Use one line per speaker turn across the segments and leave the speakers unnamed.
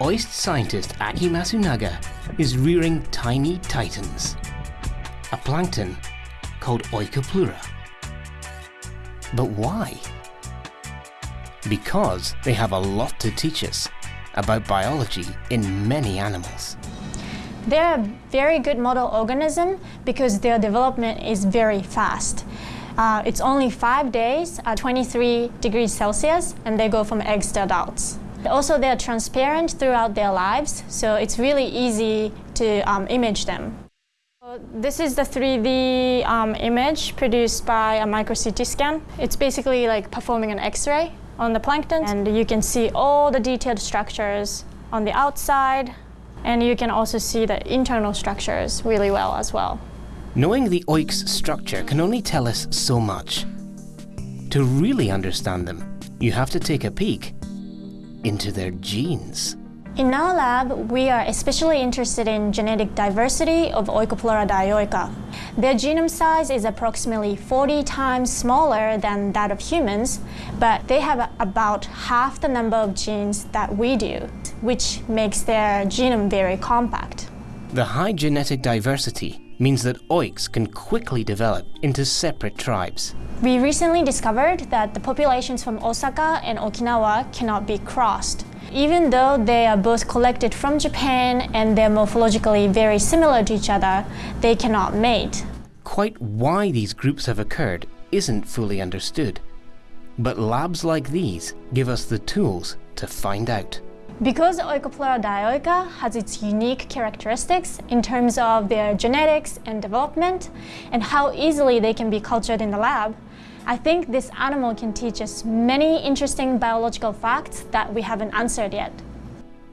OIST scientist Aki Masunaga is rearing tiny titans, a plankton called Oikopleura. But why? Because they have a lot to teach us about biology in many animals.
They're a very good model organism because their development is very fast. Uh, it's only five days at 23 degrees Celsius and they go from eggs to adults. Also, they're transparent throughout their lives, so it's really easy to um, image them. This is the 3D um, image produced by a micro CT scan. It's basically like performing an X-ray on the plankton, and you can see all the detailed structures on the outside, and you can also see the internal structures really well as well.
Knowing the oik's structure can only tell us so much. To really understand them, you have to take a peek into their genes.
In our lab, we are especially interested in genetic diversity of Oikopleura dioica. Their genome size is approximately 40 times smaller than that of humans, but they have about half the number of genes that we do, which makes their genome very compact.
The high genetic diversity means that oiks can quickly develop into separate tribes.
We recently discovered that the populations from Osaka and Okinawa cannot be crossed. Even though they are both collected from Japan and they're morphologically very similar to each other, they cannot mate.
Quite why these groups have occurred isn't fully understood. But labs like these give us the tools to find out.
Because Oikopleura dioica has its unique characteristics in terms of their genetics and development and how easily they can be cultured in the lab, I think this animal can teach us many interesting biological facts that we haven't answered yet.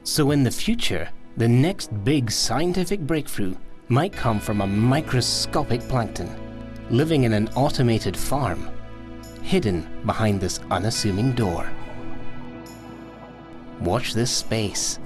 So in the future, the next big scientific breakthrough might come from a microscopic plankton living in an automated farm, hidden behind this unassuming door. Watch this space